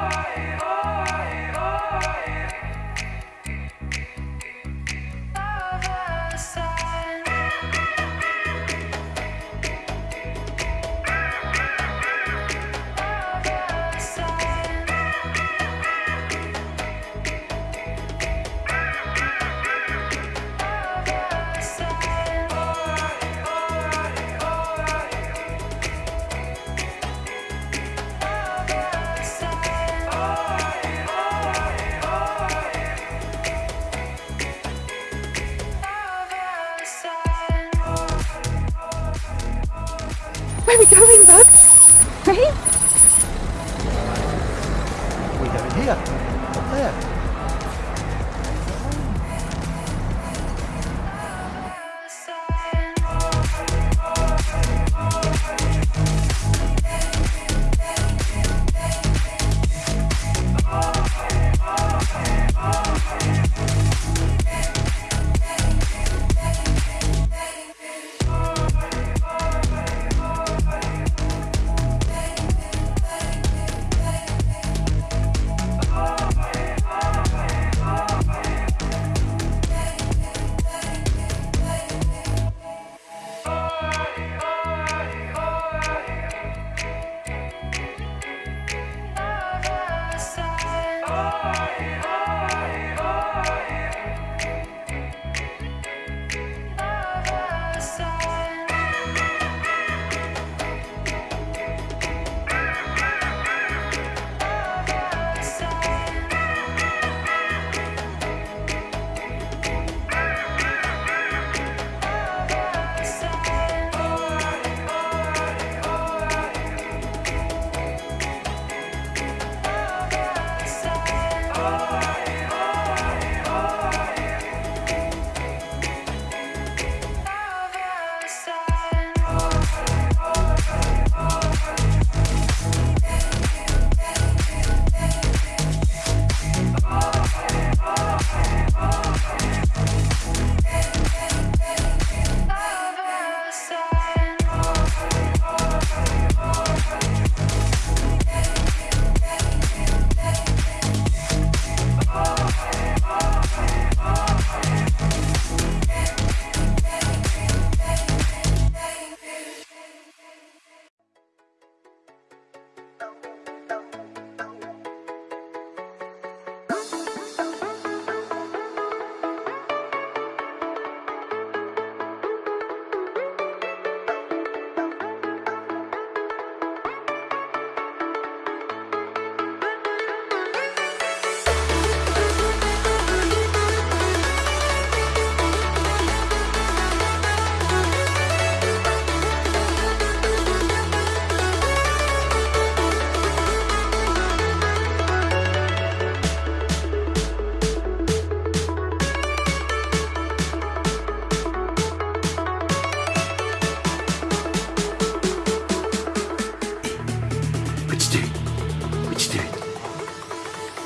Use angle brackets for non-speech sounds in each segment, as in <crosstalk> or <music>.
Bye. Where are we going, bud? Ready? We're going here. Up there.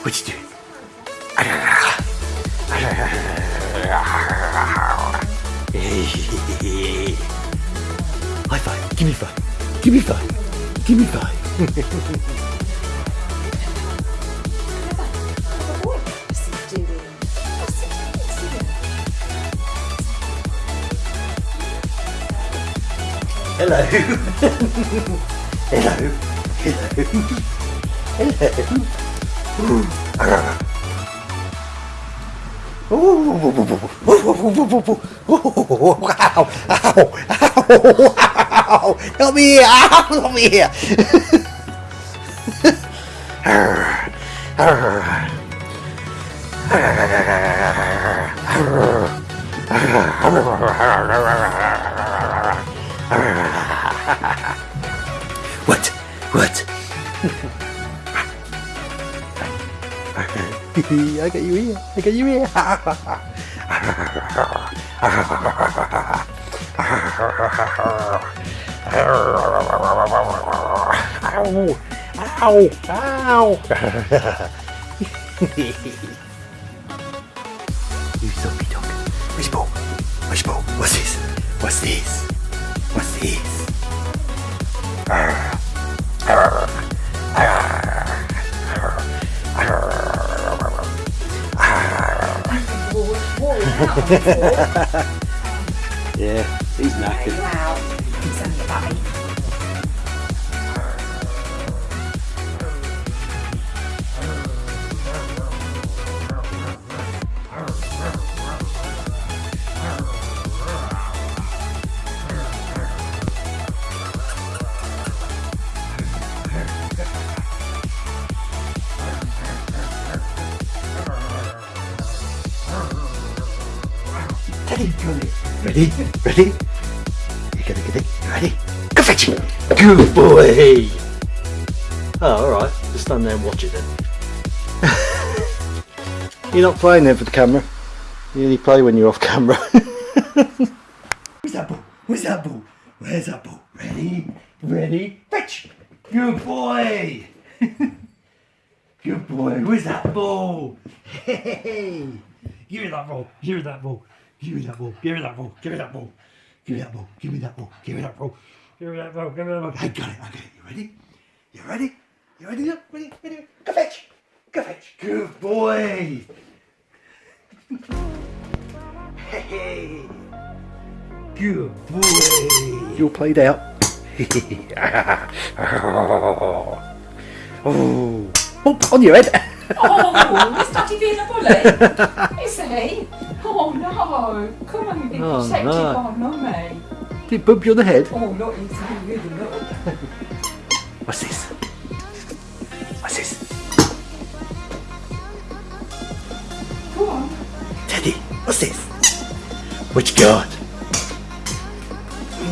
What you doing? High five. Give me five. Give me five. Give me five. Hello. <laughs> Hello. Hello. Hello. Ow! Ow! Ow! Help me! Ow! Help me! What? What? I got you here. I got you here. Ow! Ow! Ow! you zombie dog. Where's ball? Where's your? What's this? What's this? What's this? <laughs> <laughs> Yeah, he's knackered. Ready? Ready? You gotta get it. Ready? Go! fetch it. Good boy. Oh, all right. Just stand there and watch it then. <laughs> you're not playing there for the camera. You only play when you're off camera. <laughs> Where's that ball? Where's that ball? Where's that ball? Ready? Ready? Fetch! Good boy! <laughs> Good boy. Where's that ball? Hey! Give me that ball. Give me that ball. Give me that ball. Give me that ball. Give me that ball. Give me that ball. Give me that ball. Give me that ball. Give me that ball. Give me that ball. I got it. I got it. You ready? You ready? You ready? Look, Ready? Ready? Go fetch! Go fetch! Good boy! Hey! Good boy! you're played out. oh, <laughs> oh, on your head. Oh, is Daddy being a bully? Is he? Oh no! Come on, you big Oh, protective no. by mummy. Did he bump you on the head? Oh, not you too, really not. What's this? What's this? Go on. Teddy, what's this? Which got?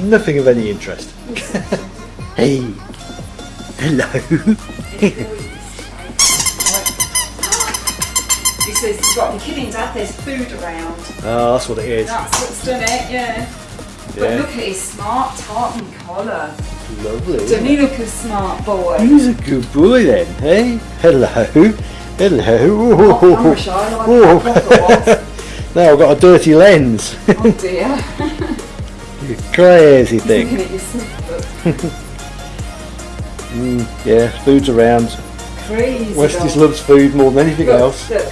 Nothing of any interest. <laughs> Hey. Hello. He says he's got the kidding dad, there's food around. Oh, that's what it is. That's what's done it, yeah. But look at his smart tartan collar. Lovely. Doesn't he look a smart boy? He's a good boy then, hey? Hello. Hello. Oh, I wish I liked Oh. now I've got a dirty lens. Oh dear. <laughs> you crazy thing. sniff. <laughs> Mm, yeah, food's around. Crazy. Westies loves food more than anything Look, else. Look,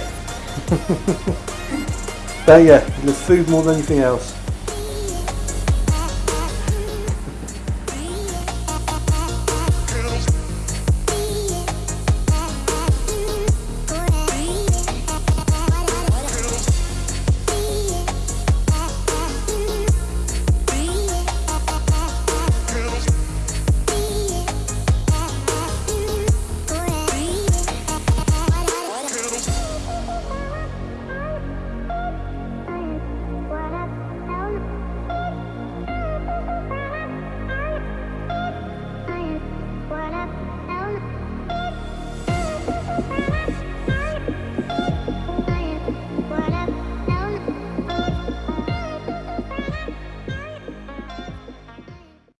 but yeah, the food more than anything else.